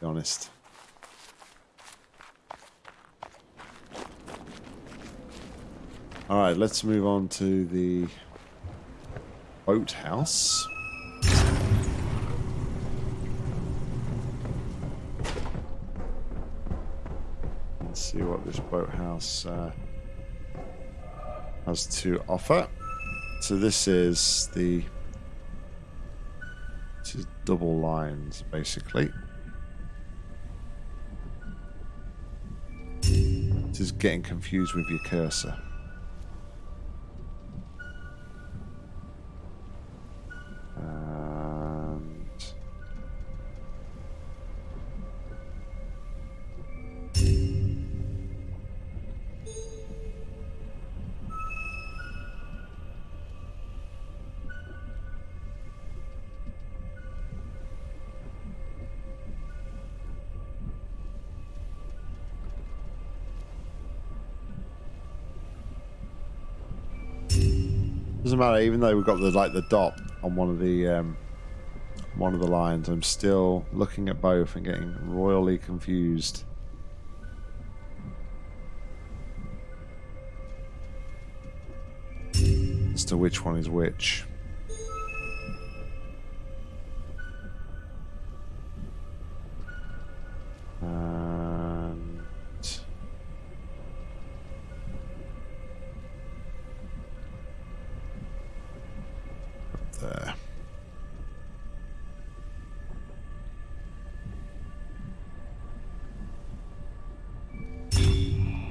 be honest. All right, let's move on to the boathouse. Let's see what this boathouse uh, has to offer. So this is the this is double lines basically. Getting confused with your cursor. Doesn't matter, even though we've got the like the dot on one of the um, one of the lines, I'm still looking at both and getting royally confused. As to which one is which.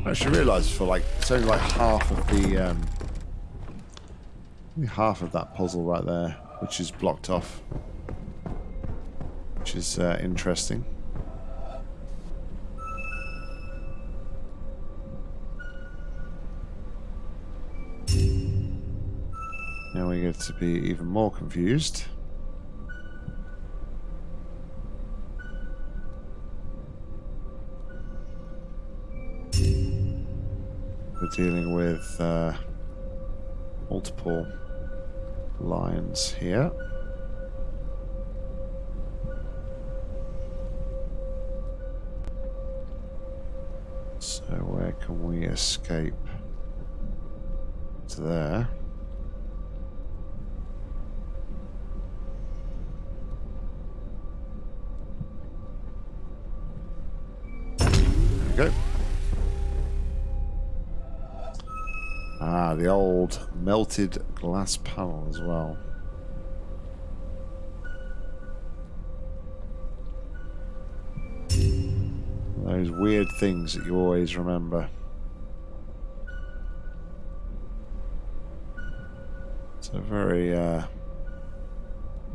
I should realise for like it's only like half of the um, half of that puzzle right there, which is blocked off, which is uh, interesting. Now we get to be even more confused. Dealing with uh, multiple lines here. So where can we escape? To there. There the old melted glass panel as well. Those weird things that you always remember. It's a very, uh,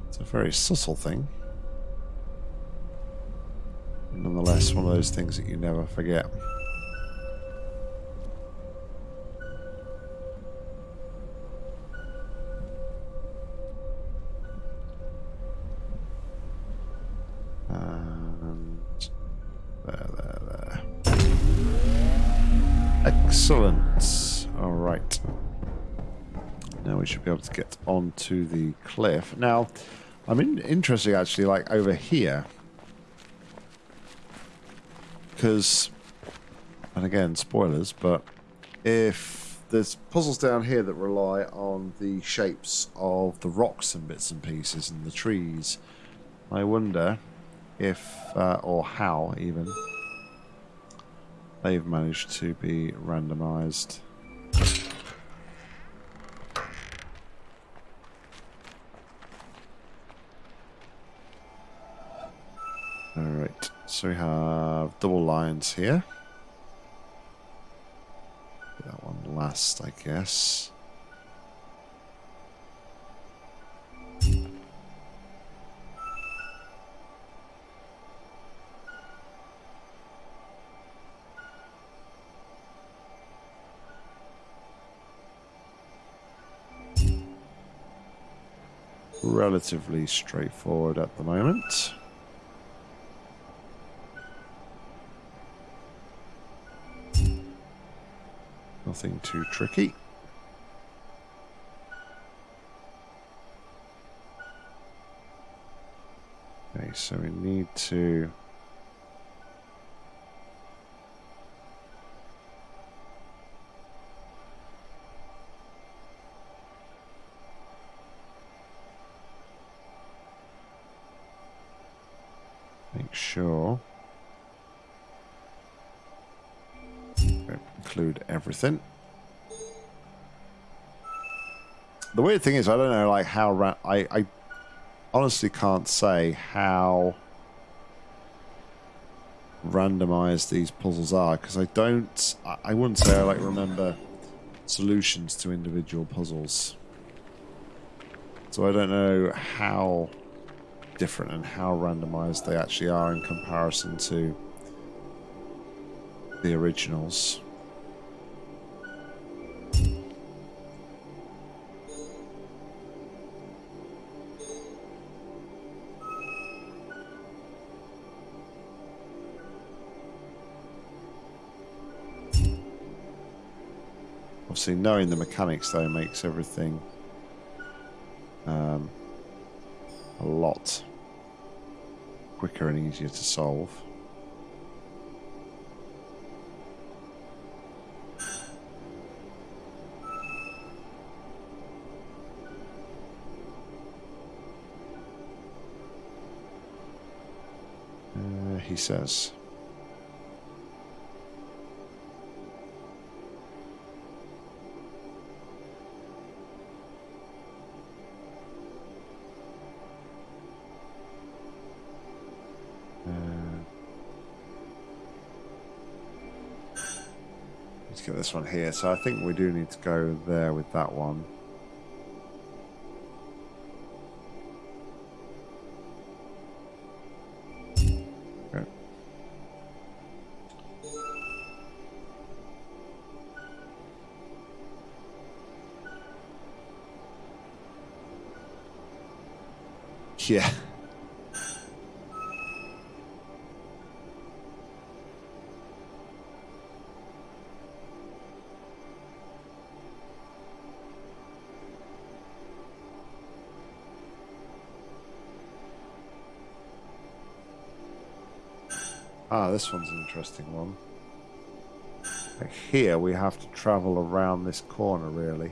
it's a very subtle thing. Nonetheless, one of those things that you never forget. Onto the cliff. Now, I'm in, interested actually, like over here, because, and again, spoilers, but if there's puzzles down here that rely on the shapes of the rocks and bits and pieces and the trees, I wonder if, uh, or how even, they've managed to be randomized. Alright, so we have double lines here. That one last, I guess. Relatively straightforward at the moment. Nothing too tricky. Okay, so we need to Everything. The weird thing is, I don't know, like how I, I honestly can't say how randomized these puzzles are because I don't. I wouldn't say I like remember solutions to individual puzzles. So I don't know how different and how randomized they actually are in comparison to the originals. Obviously, knowing the mechanics though makes everything um, a lot quicker and easier to solve. Uh, he says. This one here. So I think we do need to go there with that one. Ah, this one's an interesting one. Like here, we have to travel around this corner, really.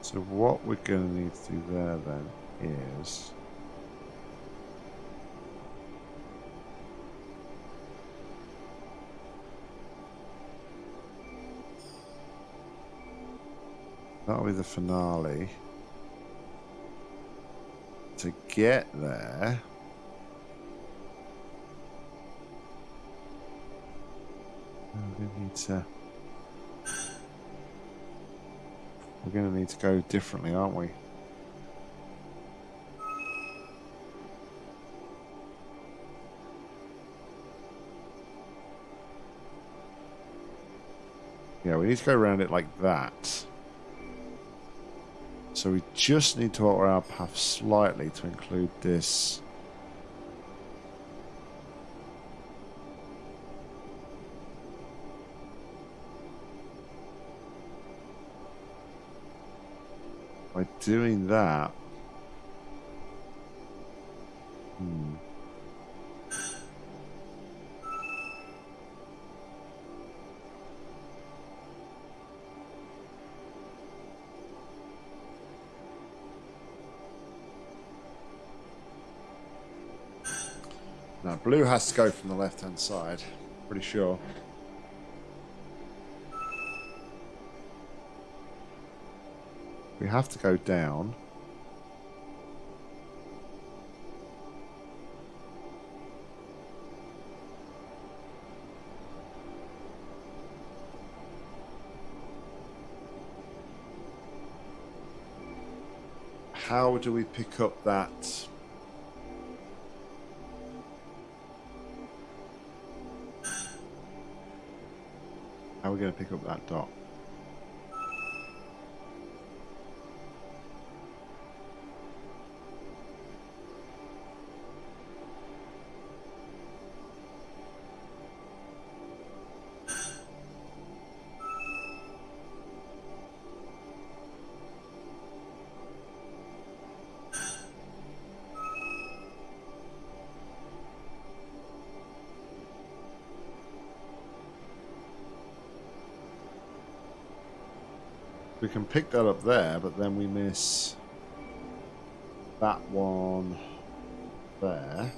So what we're going to need to do there then is that'll be the finale. To get there, we need to. We're going to need to go differently, aren't we? Yeah, we need to go around it like that. So we just need to alter our path slightly to include this. By doing that... blue has to go from the left-hand side. Pretty sure. We have to go down. How do we pick up that How are we going to pick up that dot? We can pick that up there, but then we miss that one there.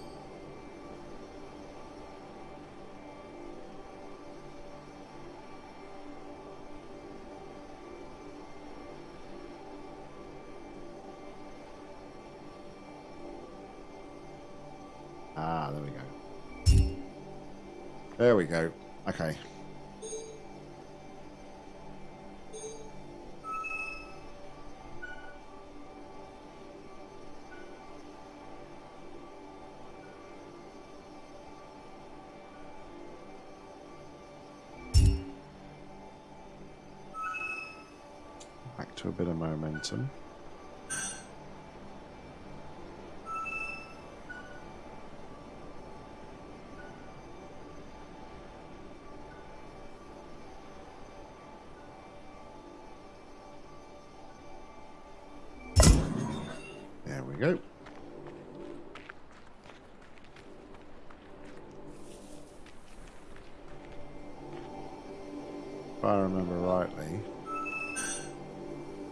Ah, there we go. There we go. Okay. Momentum.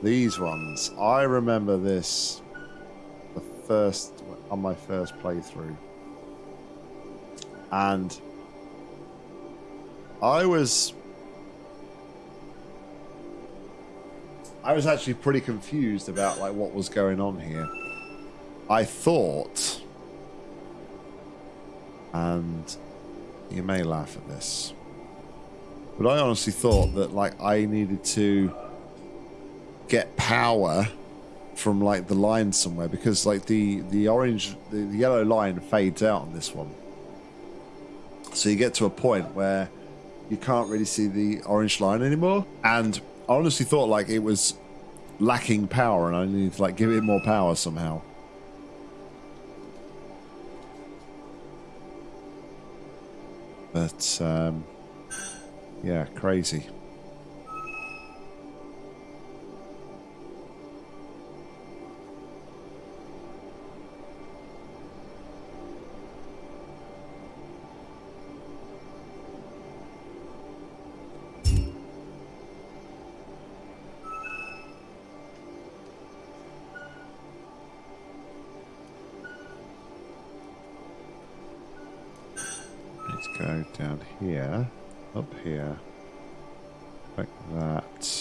These ones, I remember this the first on my first playthrough. And I was I was actually pretty confused about like what was going on here. I thought and you may laugh at this. But I honestly thought that like I needed to get power from like the line somewhere because like the the orange the, the yellow line fades out on this one. So you get to a point where you can't really see the orange line anymore. And I honestly thought like it was lacking power and I needed to like give it more power somehow. But um, yeah, crazy. Down here, up here, like that.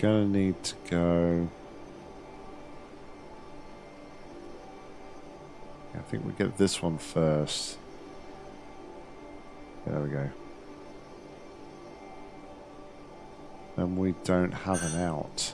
Gonna need to go. I think we get this one first. There we go. And we don't have an out.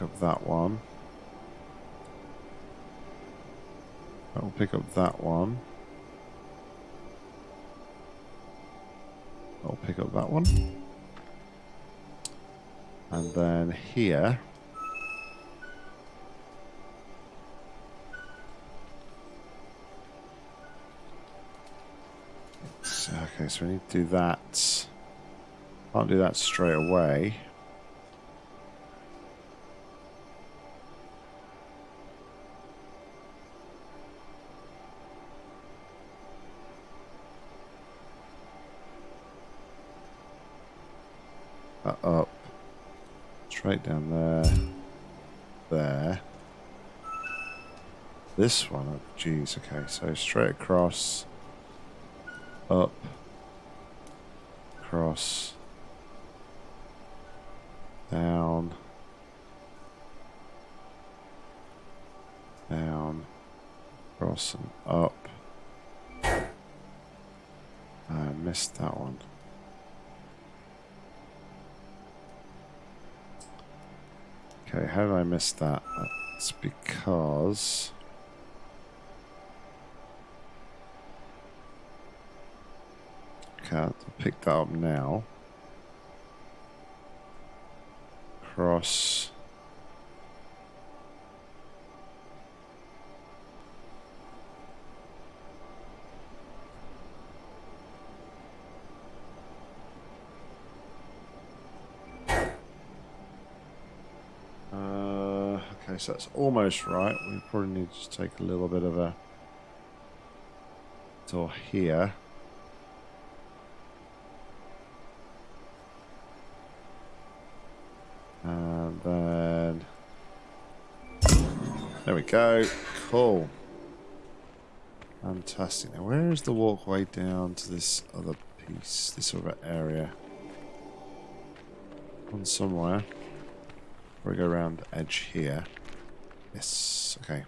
Pick up that one. I'll pick up that one. I'll pick up that one. And then here okay, so we need to do that. Can't do that straight away. This one up. Jeez, okay, so straight across, up, across, down, down, across and up. I missed that one. Okay, how did I miss that? That's because... I'll pick that up now. Cross... Uh, okay, so that's almost right. We probably need to take a little bit of a door here. And then there we go. Cool. Fantastic. Now, where is the walkway down to this other piece, this other area? On somewhere. We go around the edge here. Yes. Okay.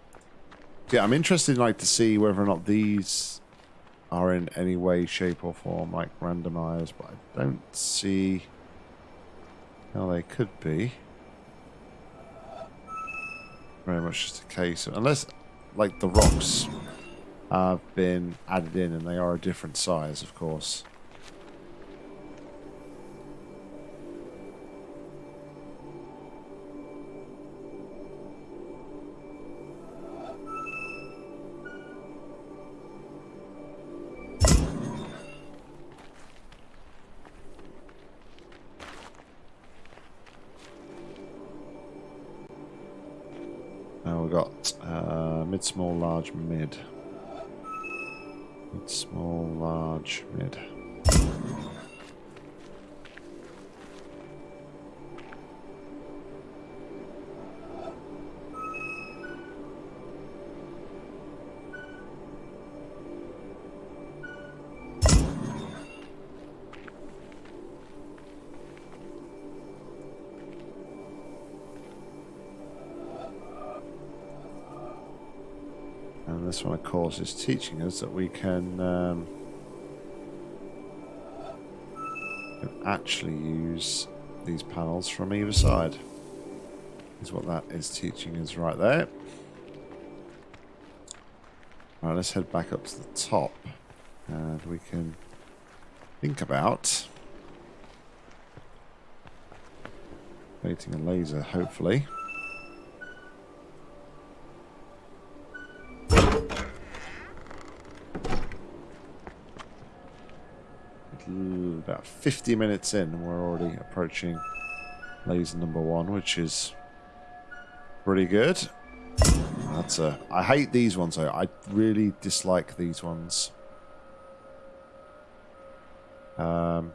Yeah, I'm interested, like, to see whether or not these are in any way, shape, or form like randomized, but I don't see how they could be. Very much just a case, unless, like, the rocks have been added in, and they are a different size, of course. Small, large, mid. Mid, small, large, mid. One, of course, is teaching us that we can, um, actually use these panels from either side. Is what that is teaching us right there. Right, let's head back up to the top, and we can think about creating a laser, hopefully. About 50 minutes in and we're already approaching laser number one, which is pretty good. That's a. I hate these ones though. I really dislike these ones. Um,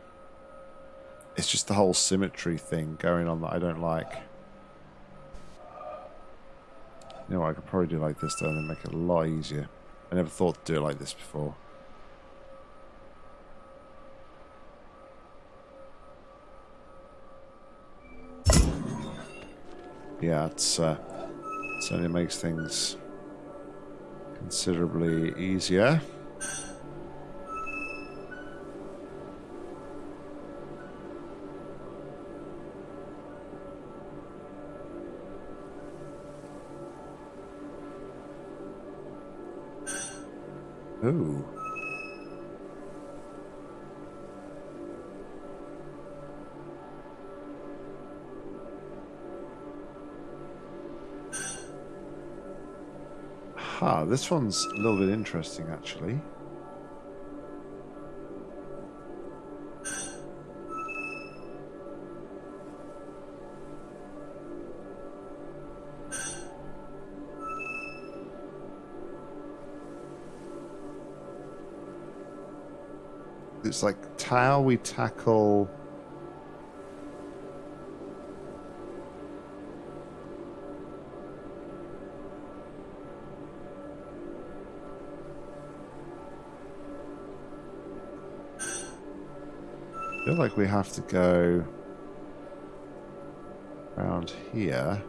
it's just the whole symmetry thing going on that I don't like. You know what, I could probably do like this though and make it a lot easier. I never thought to do it like this before. Yeah, it's uh, certainly makes things considerably easier. Ooh. Aha, this one's a little bit interesting actually. It's like how we tackle feel like we have to go around here.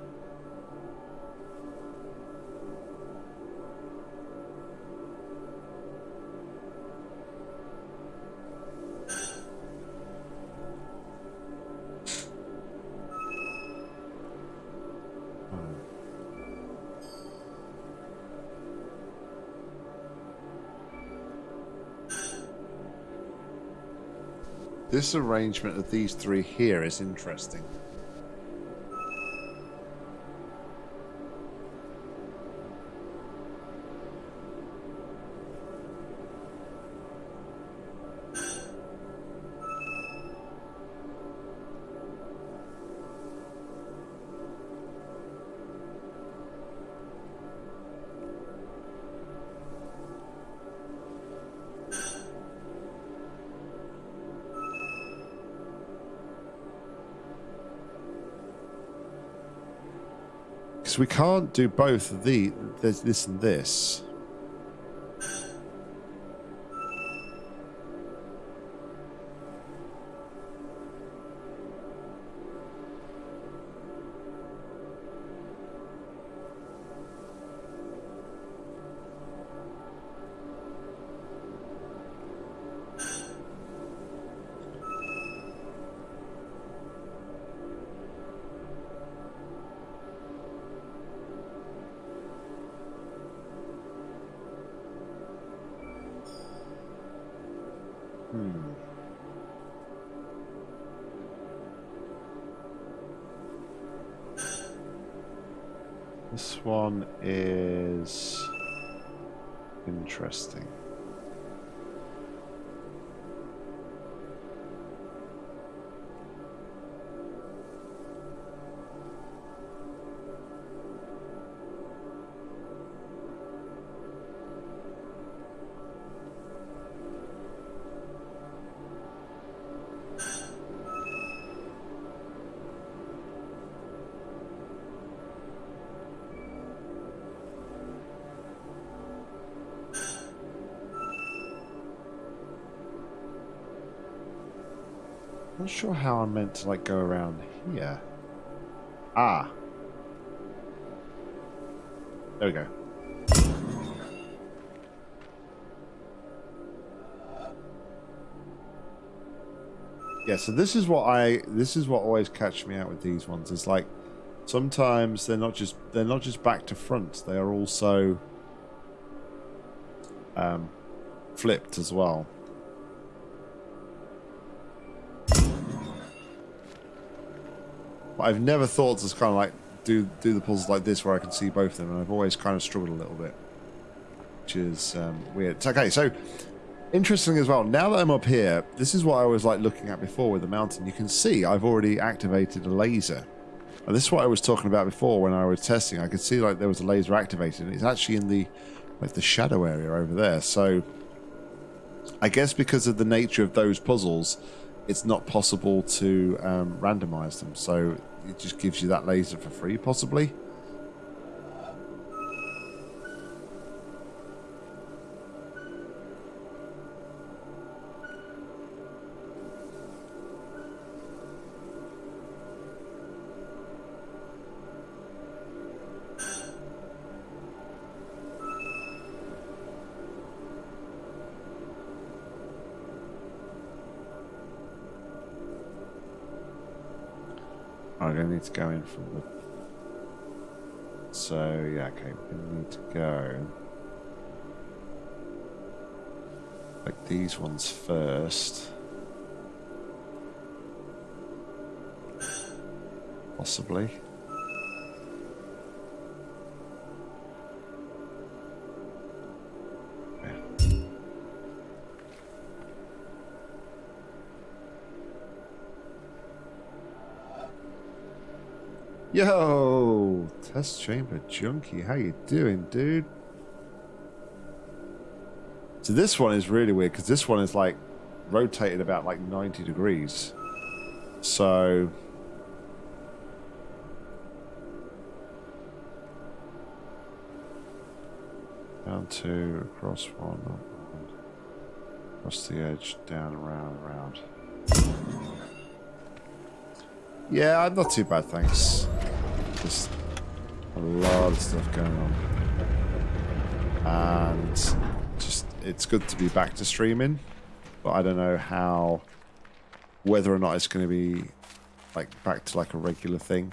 This arrangement of these three here is interesting. We can't do both the there's this and this. One is interesting. Not sure how I'm meant to like go around here. Ah. There we go. Yeah, so this is what I this is what always catch me out with these ones. Is like sometimes they're not just they're not just back to front, they are also um, flipped as well. But I've never thought to kind of like do do the puzzles like this where I can see both of them, and I've always kind of struggled a little bit, which is um, weird. Okay, so interesting as well. Now that I'm up here, this is what I was like looking at before with the mountain. You can see I've already activated a laser. And this is what I was talking about before when I was testing. I could see like there was a laser activated, and it's actually in the like the shadow area over there. So I guess because of the nature of those puzzles, it's not possible to um, randomize them. So it just gives you that laser for free, possibly. Going to need to go in from the... So, yeah, okay, we need to go... Like these ones first. Possibly. Yo, test chamber junkie, how you doing, dude? So this one is really weird because this one is like rotated about like 90 degrees. So down two, across one, across the edge, down, around, around. Yeah, I'm not too bad, thanks. Just a lot of stuff going on. And just, it's good to be back to streaming. But I don't know how, whether or not it's going to be like back to like a regular thing.